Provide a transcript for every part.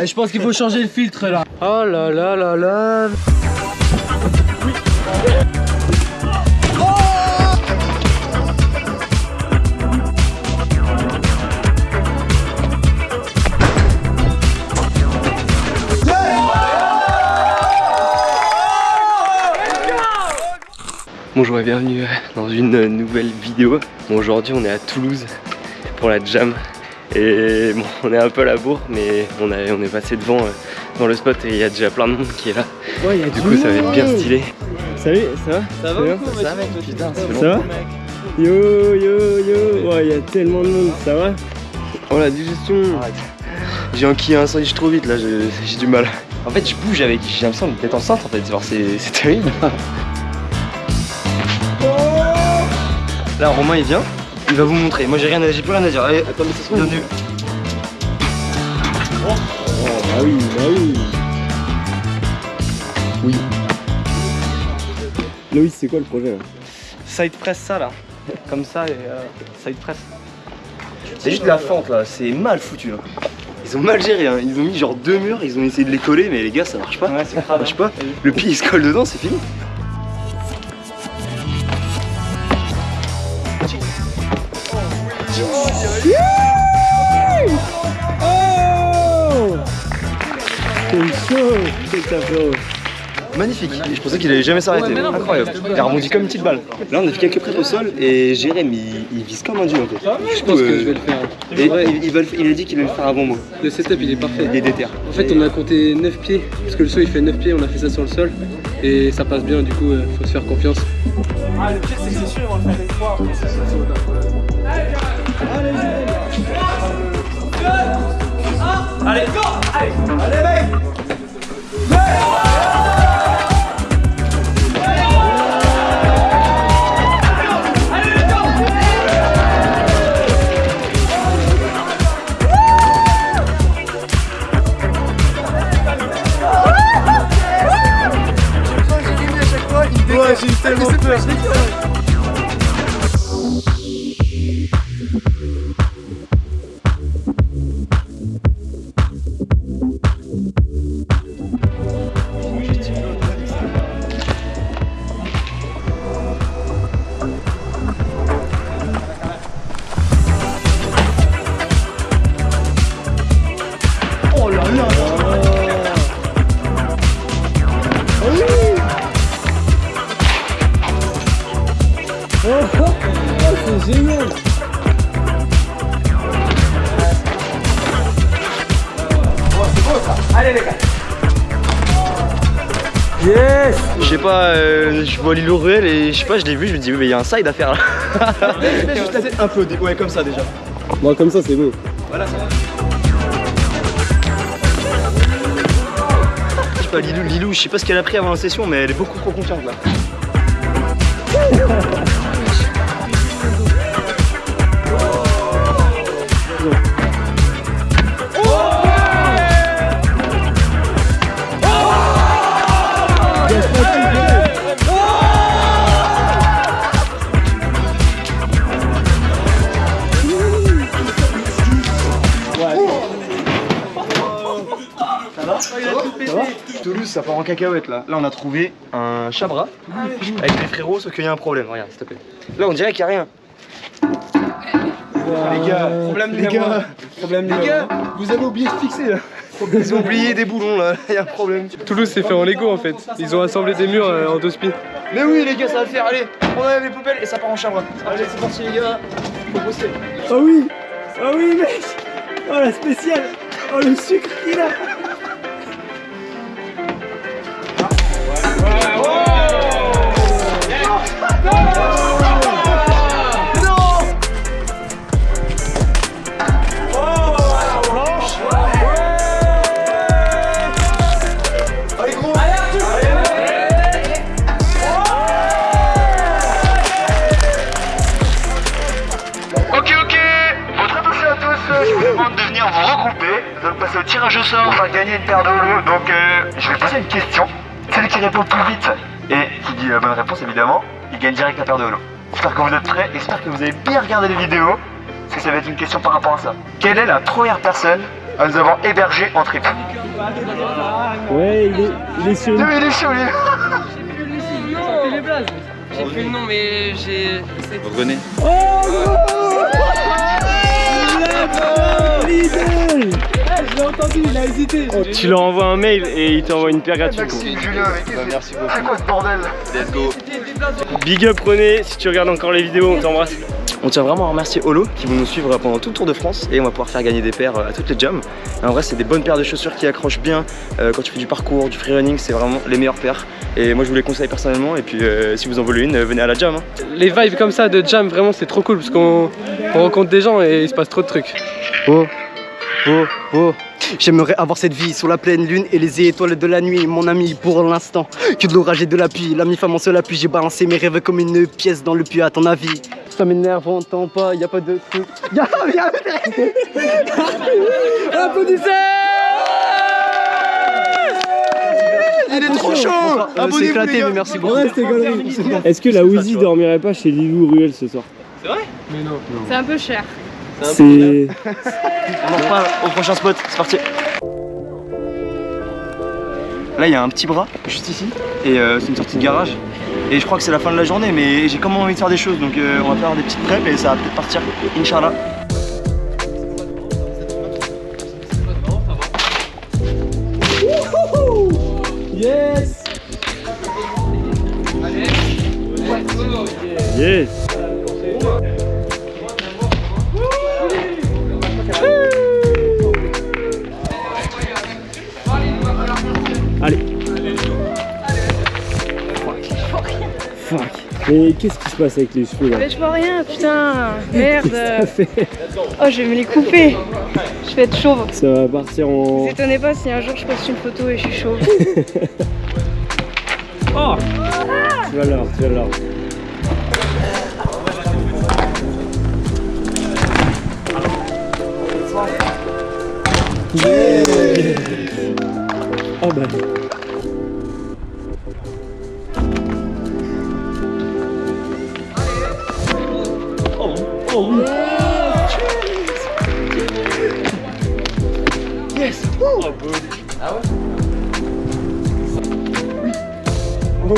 Je pense qu'il faut changer le filtre là. Oh là là là là. Bonjour et bienvenue dans une nouvelle vidéo. Bon, aujourd'hui on est à Toulouse pour la jam et bon on est un peu à la bourre mais on, a, on est passé devant euh, dans le spot et il y a déjà plein de monde qui est là. Ouais, y a Du coup ça va être bien stylé. Salut, ça va Ça va ou quoi, mec Putain, Ça va Yo yo yo Ouais, y a tellement de monde, ça va Oh la digestion J'ai enquillé un sandwich trop vite là, j'ai du mal. En fait je bouge avec, j'ai l'impression d'être enceinte en fait, genre c'est c'est terrible. Là Romain il vient, il va vous montrer. Moi j'ai rien à, j'ai plus rien à dire. Allez, attends mais ça se bienvenue. Oh bah oui, bah oui Oui. Loïs, c'est quoi le projet là? Side press ça là, comme ça et euh, side press. C'est juste de la fente là, c'est mal foutu là. Ils ont mal géré, hein. ils ont mis genre deux murs, ils ont essayé de les coller mais les gars ça marche pas. Ouais, ça marche pas. Le pied il se colle dedans, c'est fini. Oh C'est C'est frérot Magnifique, je pensais qu'il allait jamais s'arrêter, incroyable. Il a rebondi comme une petite balle. Là on a fait quelques prises au sol et Jérém il, il vise comme un dieu en fait. Je pense que je vais le faire. Et Ouais, il, il va le- il a dit qu'il allait le faire avant moi. le setup il est parfait. Il est déter. En fait on a compté 9 pieds, parce que le saut il fait 9 pieds, on a fait ça sur le sol. Et ça passe bien du coup euh, faut se faire confiance. Ouais, vois réel et je sais pas, je l'ai vu, je me dis, mais il y a un side à faire là. Mets juste la tête un peu, ouais, comme ça déjà. Bon, comme ça, c'est beau. Voilà, ça va. Je sais pas, Lilou, Lilou, je sais pas ce qu'elle a pris avant la session, mais elle est beaucoup trop confiante là. en cacahuète là. Là, on a trouvé un chabra avec les frérots, sauf qu'il y a un problème. Regarde, s'il te plaît. Là, on dirait qu'il n'y a rien. les gars, problème les gars, problème les gars, vous avez oublié de fixer là. Ils ont oublié des boulons là, il y a un problème. Toulouse c'est fait en Lego en fait. Ils ont assemblé des murs euh, en deux spies. Mais oui les gars, ça va le faire, allez, on enlève les poubelles et ça part en chabra. Allez, c'est parti les gars, faut bosser. Oh oui Oh oui, mec Oh la spéciale Oh le sucre qu'il a tirage au sort, on va gagner une paire de holo. Donc, euh, je vais poser une question. Celui qui répond le plus vite et qui dit la bonne réponse, évidemment, il gagne direct la paire de holo. J'espère que vous êtes prêts, j'espère que vous avez bien regardé les vidéos, parce que ça va être une question par rapport à ça. Quelle est la première personne à nous avoir hébergés en trip? Ouais, il est, il est sur une... Non, il est chaud, il est J'ai plus le nom, mais j'ai. Vous revenez Tu leur envoies un mail et il t'envoie une paire gratuite. Julien, que merci beaucoup. c'est quoi ce bordel Let's go Big up René, si tu regardes encore les vidéos, on t'embrasse. On tient vraiment à remercier Holo qui vont nous suivre pendant tout le Tour de France et on va pouvoir faire gagner des paires à toutes les. Et en vrai c'est des bonnes paires de chaussures qui accrochent bien euh, quand tu fais du parcours, du freerunning, c'est vraiment les meilleures paires. Et moi je vous les conseille personnellement et puis euh, si vous en voulez une, euh, venez à la jam. hein. Les vibes comme ça de jam, vraiment, c'est trop cool parce qu'on on rencontre des gens et il se passe trop de trucs. Oh, oh, oh. J'aimerais avoir cette vie sous la pleine lune et les étoiles de la nuit, mon ami, pour l'instant. Que de l'orage et de la pluie, l'ami femme en seul appui. J'ai balancé mes rêves comme une pièce dans le puits, à ton avis. Ça m'énerve, on entend pas, y a pas de truc. Y'a, y'a, Applaudissez Il est trop chaud C'est éclaté, mais merci beaucoup. Est-ce que la Wheezy dormirait pas chez Lilou Ruel ce soir? Mais non. C'est un peu cher. C'est... On en reparle au prochain spot, c'est parti. Là il y a un petit bras juste ici et euh, c'est une sortie de garage. Et je crois que c'est la fin de la journée mais j'ai quand même envie de faire des choses donc euh, on va faire des petites preps et ça va peut-être partir Inch'Allah. Yes. Yes Mais qu'est-ce qui se passe avec les cheveux là Mais je vois rien, putain. Merde. Ça fait... Oh, je vais me les couper. Je vais être chauve. Ça va partir en... Vous étonnez pas si un jour je poste une photo et je suis chauve. Oh Tu vas l'heure, tu vas l'heure. Oh On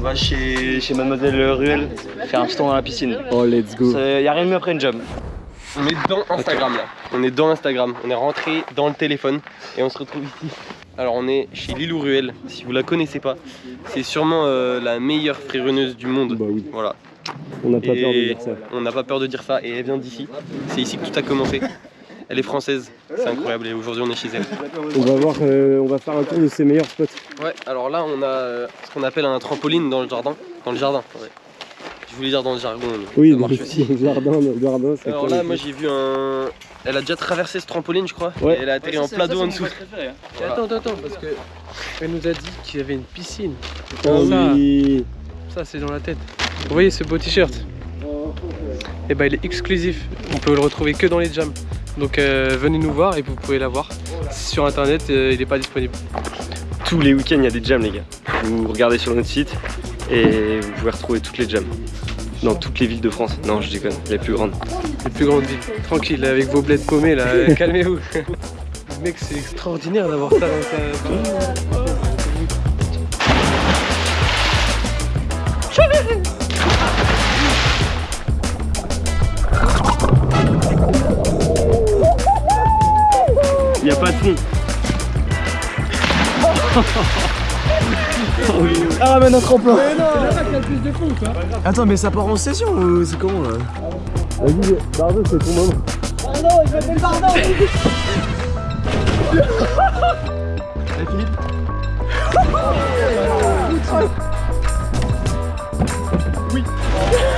va chez, chez Mademoiselle Ruel faire un petit tour dans la piscine. Oh let's go Il y a rien de mieux après une jump. On est dans Instagram là. On est dans Instagram. On est rentré dans le téléphone et on se retrouve ici. Alors on est chez Lilou Ruel. Si vous la connaissez pas, c'est sûrement euh, la meilleure freerunneuse du monde. Bah oui, Voilà. on n'a pas peur de dire ça. On n'a pas peur de dire ça et elle vient d'ici. C'est ici que tout a commencé. Elle est française, c'est incroyable et aujourd'hui on est chez elle. On va voir, euh, on va faire un tour de ses meilleurs spots. Ouais, alors là on a euh, ce qu'on appelle un trampoline dans le jardin. Dans le jardin, ouais. Je voulais dire dans le jargon. Oui, dans marche le jardin, dans le jardin, Alors là, moi j'ai vu un. Elle a déjà traversé ce trampoline, je crois. Ouais. Et elle a atterri en plat d'eau en dessous. Attends, attends, attends, parce que elle nous a dit qu'il y avait une piscine. Oh ça, oui ça c'est dans la tête. Vous voyez ce beau t-shirt? Et bah il est exclusif. On peut le retrouver que dans les jams. Donc euh, venez nous voir et vous pouvez l'avoir. Sur internet, euh, il n'est pas disponible. Tous les week-ends, il y a des jams, les gars. Vous regardez sur notre site et vous pouvez retrouver toutes les jams. Dans toutes les villes de France. Non, je déconne, les plus grandes. Les plus grandes villes. Tranquille, avec vos bleds paumés là, euh, calmez-vous. Mec, c'est extraordinaire d'avoir ça dans ta. Il n'y a pas de fond. Ah, ramène un tremplin Mais non Attends, mais ça part en session ou c'est comment là Vas-y, Bardo, c'est ton moment. non, il m'appelle Bardo. Allez, Oui.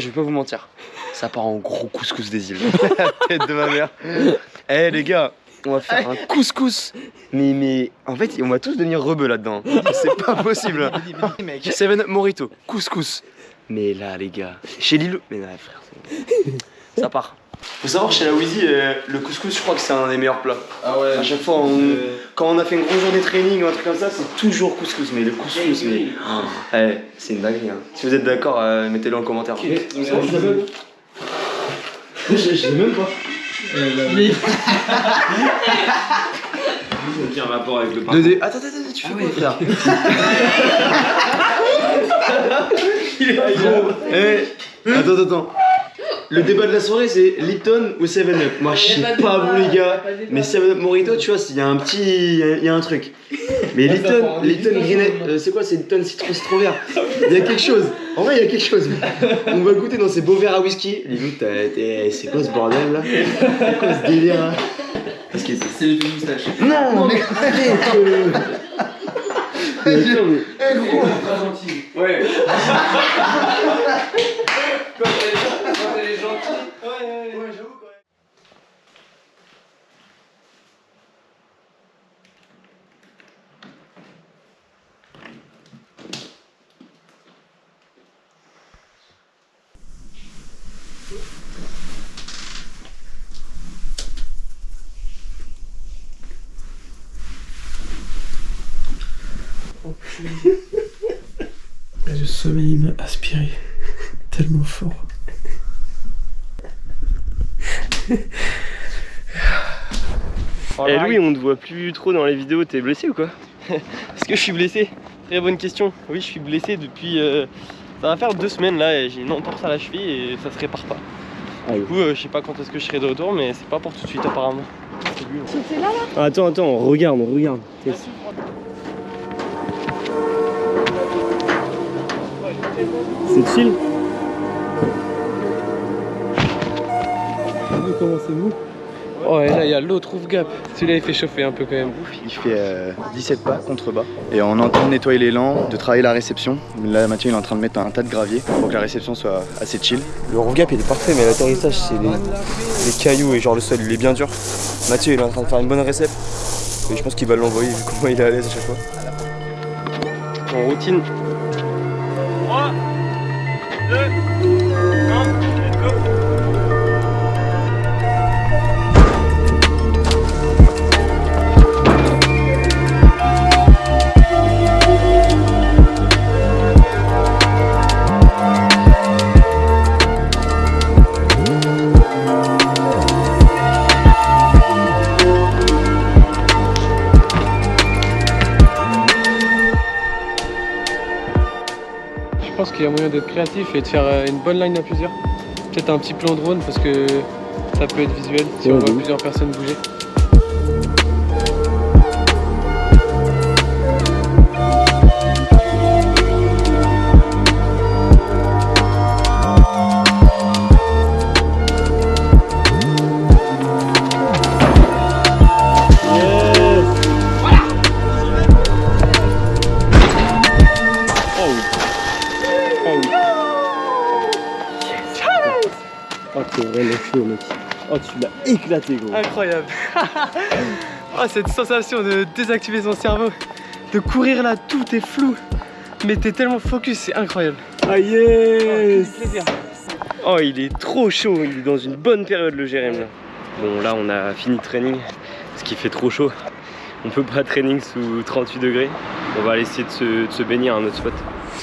je vais pas vous mentir. Ça part en gros couscous des îles. La tête de ma mère. Eh les gars, on va faire un couscous. Mais, mais en fait, on va tous devenir rebeux là-dedans. C'est pas possible. Seven Morito, couscous. Mais là, les gars, chez Lilo. Mais là, frère, c'est- ça part. Faut savoir, chez la Wheezy, euh, le couscous, je crois que c'est un des meilleurs plats. Ah ouais. À chaque fois, on- quand on a fait une grosse journée de training ou un truc comme ça, c'est toujours couscous. Mais le couscous, mais. Oh, eh, c'est une dinguerie. Hein. Si vous êtes d'accord, euh, mettez-le en commentaire. Je sais même pas. Aucun rapport avec le Deux dés. Attends, attends, attends, tu fais quoi, frère Gros, eh, attends, attends, attends. Le débat de la soirée, c'est Lipton ou 7-Up. Moi, je sais pas vous, les gars. Mais 7-Up Morito, tu vois, il y a un petit. Il y a un truc. Mais Lipton, Lipton Greenet, euh, c'est quoi C'est Lipton citron, citron vert. Il y a quelque chose. En vrai, il y a quelque chose. On va goûter dans ces beaux verres à whisky. Limite, c'est quoi ce bordel là? C'est quoi ce délire là? Parce que C'est les deux moustaches. Non, mais euh. Mais attends, mais- Eh gros, très gentil. Ouais. Le sommeil m'a aspiré tellement fort. Et Louis, on te voit plus trop dans les vidéos, t'es blessé ou quoi Est-ce que je suis blessé Très bonne question. Oui, je suis blessé depuis. euh, ça va faire deux semaines là et j'ai une entorse à la cheville et ça se répare pas. Du coup, euh, je sais pas quand est-ce que je serai de retour, mais c'est pas pour tout de suite apparemment. C'est lui, hein. Ah, Attends, attends, on regarde, on regarde. C'est chill comment c'est mou Oh, et là, il y a l'autre roof gap. Celui-là, il fait chauffer un peu quand même. Il fait euh, 17 pas contre bas. Et on est en train de nettoyer l'élan, de travailler la réception. Là, Mathieu il est en train de mettre un tas de gravier pour que la réception soit assez chill. Le roof gap il est parfait, mais l'atterrissage c'est les, les cailloux et genre le sol il est bien dur. Mathieu il est en train de faire une bonne récep. Et je pense qu'il va l'envoyer vu comment il est à l'aise à chaque fois. En routine. 3, 2, a moyen d'être créatif et de faire euh, une bonne line à plusieurs. Peut-être un petit plan drone parce que ça peut être visuel si Ouais, on voit plusieurs personnes bouger. Éclaté, gros. Incroyable Oh cette sensation de désactiver son cerveau, de courir là, tout est flou, mais t'es tellement focus, c'est incroyable. Ah, yes plaisir. Oh, il est trop chaud, il est dans une bonne période, le Jérém, là. Bon, là, on a fini le training, parce qu'il fait trop chaud. On peut pas training sous 38 degrés. On va aller essayer de se, baigner à un autre spot.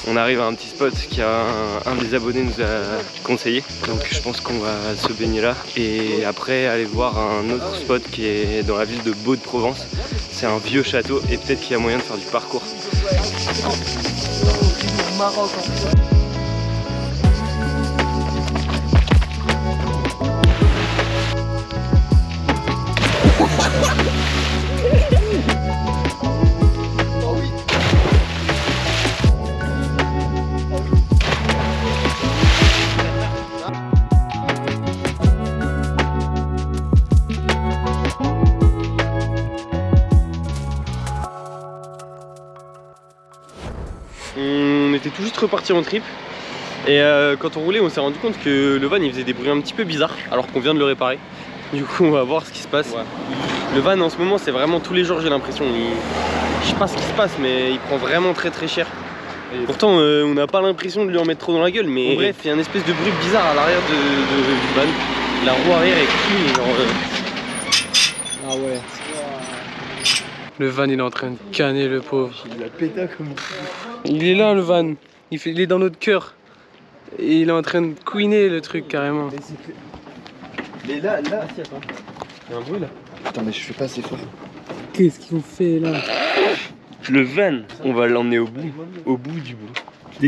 On arrive à un petit spot qui a un, un des abonnés nous a conseillé. Donc je pense qu'on va se baigner là. Et après aller voir un autre spot qui est dans la ville de Beau de Provence. C'est un vieux château et peut-être qu'il y a moyen de faire du parcours. Était tout juste reparti en trip. Et euh, quand on roulait, on s'est rendu compte que le van il faisait des bruits un petit peu bizarres alors qu'on vient de le réparer. Du coup, on va voir ce qui se passe. Le van en ce moment, c'est vraiment tous les jours, j'ai l'impression. Il... Je sais pas ce qui se passe, mais il prend vraiment très très cher. Pourtant, euh, on n'a pas l'impression de lui en mettre trop dans la gueule, mais bref, il y a une espèce de bruit bizarre à l'arrière de, de- du van. La roue arrière est clean, genre. euh, Ah ouais. Le van il est en train de canner le pauvre. Il a péta comme. Il est là le van. Il, fait, il est dans notre cœur. Et il est en train de couiner le truc carrément. Mais là, là. Il y a un bruit là. Putain, mais je fais pas assez fort. Qu'est-ce qu'ils ont fait là? Le van, on va l'emmener au bout, au bout du bout.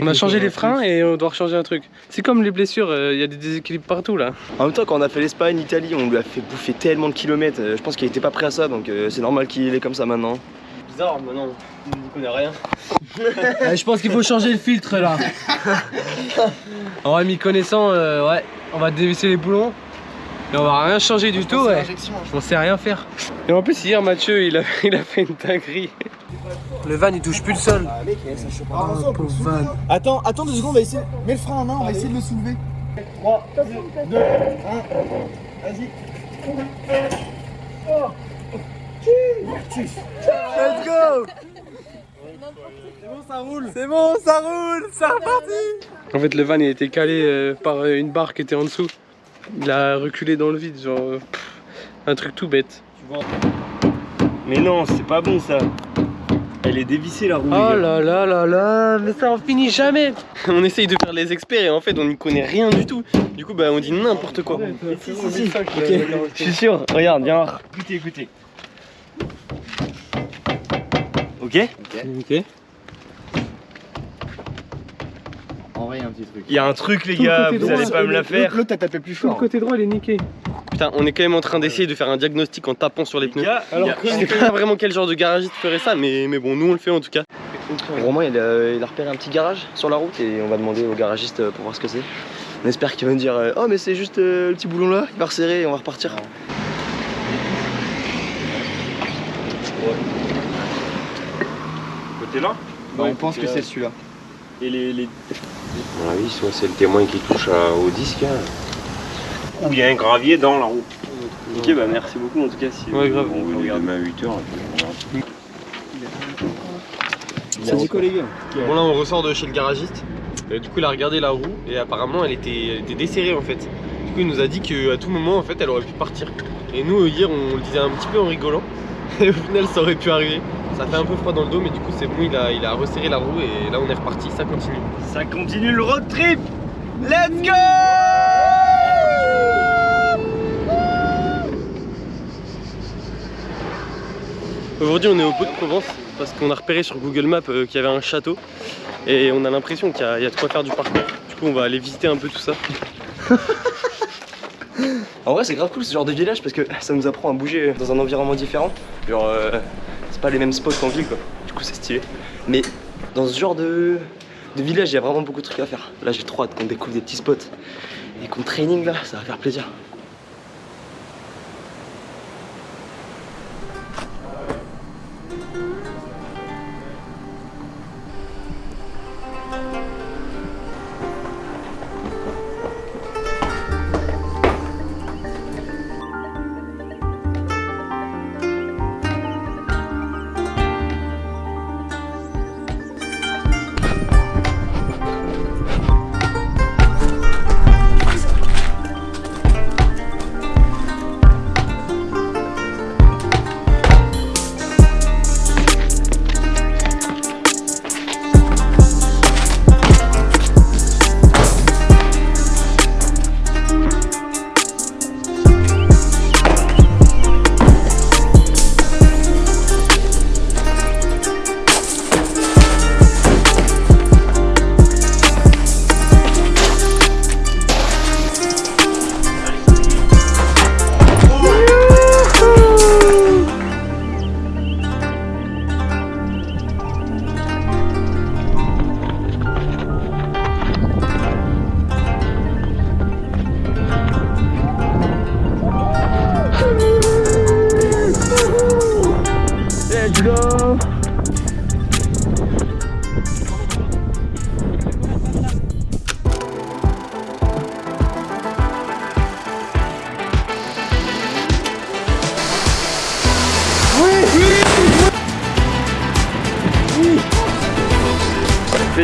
On a changé les freins et on doit changer un truc. C'est comme les blessures, euh, il y a des déséquilibres partout là. En même temps, quand on a fait l'Espagne, l'Italie, on lui a fait bouffer tellement de kilomètres. euh, Je pense qu'il était pas prêt à ça, donc euh, c'est normal qu'il est comme ça maintenant. Bizarre, mais non, on ne connaît rien. je pense qu'il faut changer le filtre là. en vrai, m'y connaissant, euh, ouais, on va dévisser les boulons. Et on va rien changer du tout, ouais. On sait rien faire. Et en plus, hier, Mathieu, il a, il a fait une dinguerie. Le van, il touche plus le sol. Oh, pauvre van. Attends, attends deux secondes, on va essayer. Mets le frein à main, on va essayer de le soulever. 3, 2, 1. Vas-y. Let's go C'est bon, ça roule C'est bon, ça roule C'est reparti En fait, le van, il a été calé euh, par euh, une barre qui était en dessous. Il a reculé dans le vide, genre. euh, pff, un truc tout bête. Mais non, c'est pas bon ça. Elle est dévissée la roue. Oh là là là là, mais ça en finit jamais. on essaye de faire les experts et en fait, on n'y connaît rien du tout. Du coup, bah, on dit n'importe quoi. Si, si, si. Je suis sûr. Regarde, viens voir. Écoutez, écoutez. Ok vrai, il y a un petit truc. Il y a un truc les Tout gars, vous droit, allez pas me la faire. L'autre, t'as tapé plus Tout le fort. côté droit, il est niqué. Putain, on est quand même en train d'essayer de faire un diagnostic en tapant sur les Les pneus. gars, il y a- Je sais pas vraiment quel genre de garagiste ferait ça, mais, mais bon, nous on le fait en tout cas. Romain, il a, il a repéré un petit garage sur la route et on va demander au garagiste euh, pour voir ce que c'est. On espère qu'il va nous dire euh, Oh, mais c'est juste euh, le petit boulon là, il va resserrer et on va repartir. côté là. Bah, on pense que c'est celui-là. Et les, mon avis, soit c'est le témoin qui touche à- au disque. hein. Ou il y a un gravier dans la roue. Ok, bah merci beaucoup en tout cas. Si Ouais, grave. on veut On est regarder. demain à 8h. C'est Nico, les gars? Bon, là on ressort de chez le garagiste. Du coup, il a regardé la roue et apparemment elle était, elle était desserrée en fait. Du coup, il nous a dit qu'à tout moment en fait elle aurait pu partir. Et nous, hier, on le disait un petit peu en rigolant. Et au final, ça aurait pu arriver. Ça fait un peu froid dans le dos, mais du coup, c'est bon, il a, il a resserré la roue et là on est reparti, ça continue. Ça continue le road trip. Let's go Aujourd'hui, on est au Pot de Provence parce qu'on a repéré sur Google Maps euh, qu'il y avait un château et on a l'impression qu'il y, y a de quoi faire du parcours. Du coup, on va aller visiter un peu tout ça. En vrai, c'est grave cool ce genre de village parce que ça nous apprend à bouger dans un environnement différent. Genre, euh, pas les mêmes spots qu'en ville quoi. Du coup, c'est stylé. Mais dans ce genre de, de village, il y a vraiment beaucoup de trucs à faire. Là, j'ai trop hâte qu'on découvre des petits spots et qu'on training là, ça va faire plaisir.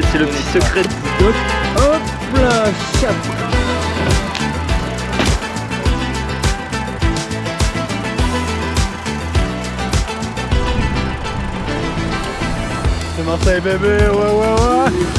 C'est le petit secret du doc. Hop là, chap. C'est Marseille bébé, ouais ouais ouais